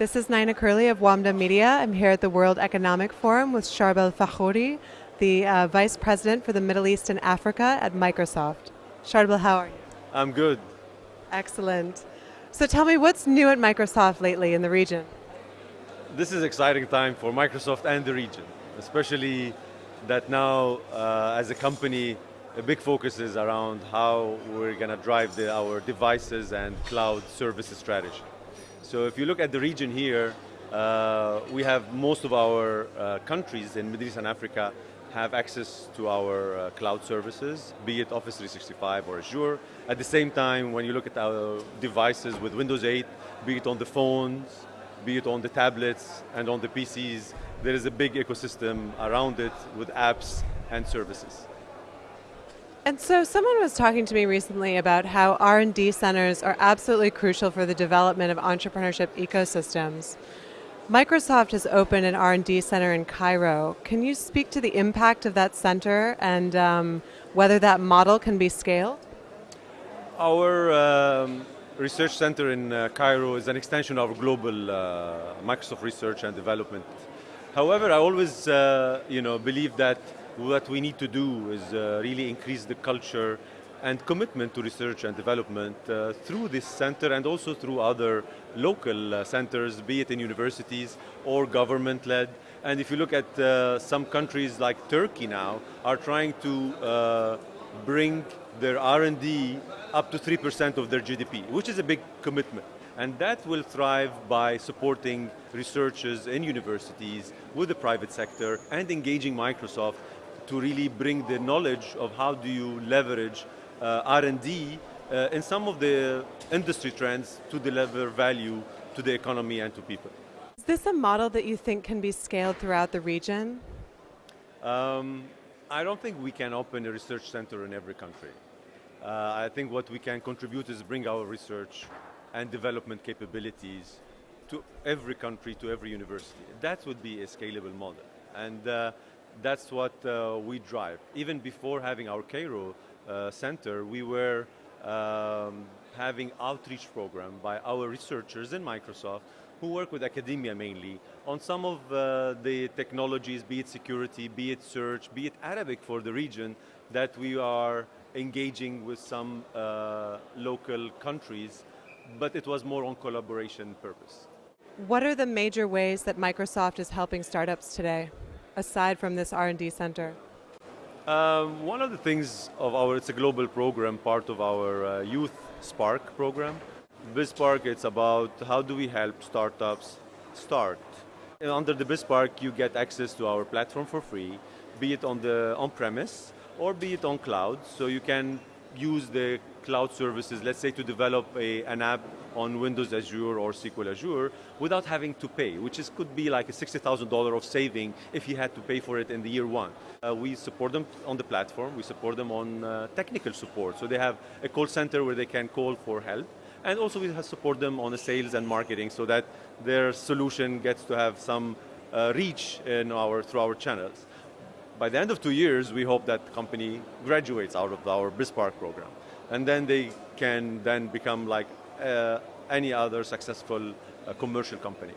This is Nina Curley of WAMDA Media. I'm here at the World Economic Forum with Charbel Fakhouri, the uh, Vice President for the Middle East and Africa at Microsoft. Charbel, how are you? I'm good. Excellent. So tell me, what's new at Microsoft lately in the region? This is exciting time for Microsoft and the region, especially that now, uh, as a company, a big focus is around how we're going to drive the, our devices and cloud services strategy. So if you look at the region here, uh, we have most of our uh, countries in Middle East and Africa have access to our uh, cloud services, be it Office 365 or Azure. At the same time, when you look at our devices with Windows 8, be it on the phones, be it on the tablets and on the PCs, there is a big ecosystem around it with apps and services. And so someone was talking to me recently about how R&D centers are absolutely crucial for the development of entrepreneurship ecosystems. Microsoft has opened an R&D center in Cairo. Can you speak to the impact of that center and um, whether that model can be scaled? Our um, research center in uh, Cairo is an extension of global uh, Microsoft research and development. However, I always uh, you know, believe that what we need to do is uh, really increase the culture and commitment to research and development uh, through this center and also through other local uh, centers, be it in universities or government-led. And if you look at uh, some countries like Turkey now, are trying to uh, bring their R&D up to 3% of their GDP, which is a big commitment. And that will thrive by supporting researchers in universities with the private sector and engaging Microsoft to really bring the knowledge of how do you leverage uh, R&D uh, in some of the industry trends to deliver value to the economy and to people. Is this a model that you think can be scaled throughout the region? Um, I don't think we can open a research center in every country. Uh, I think what we can contribute is bring our research and development capabilities to every country, to every university. That would be a scalable model. And uh, that's what uh, we drive. Even before having our Cairo uh, center, we were um, having outreach program by our researchers in Microsoft who work with academia mainly on some of uh, the technologies, be it security, be it search, be it Arabic for the region, that we are engaging with some uh, local countries, but it was more on collaboration purpose. What are the major ways that Microsoft is helping startups today? Aside from this R&D center? Um, one of the things of our, it's a global program, part of our uh, Youth Spark program. BizSpark, it's about how do we help startups start. And under the BizSpark, you get access to our platform for free, be it on the on-premise or be it on cloud, so you can use the cloud services, let's say to develop a, an app on Windows Azure or SQL Azure without having to pay, which is, could be like a $60,000 of saving if you had to pay for it in the year one. Uh, we support them on the platform, we support them on uh, technical support, so they have a call center where they can call for help, and also we support them on the sales and marketing so that their solution gets to have some uh, reach in our, through our channels. By the end of two years, we hope that the company graduates out of our BizSpark program. And then they can then become like uh, any other successful uh, commercial company.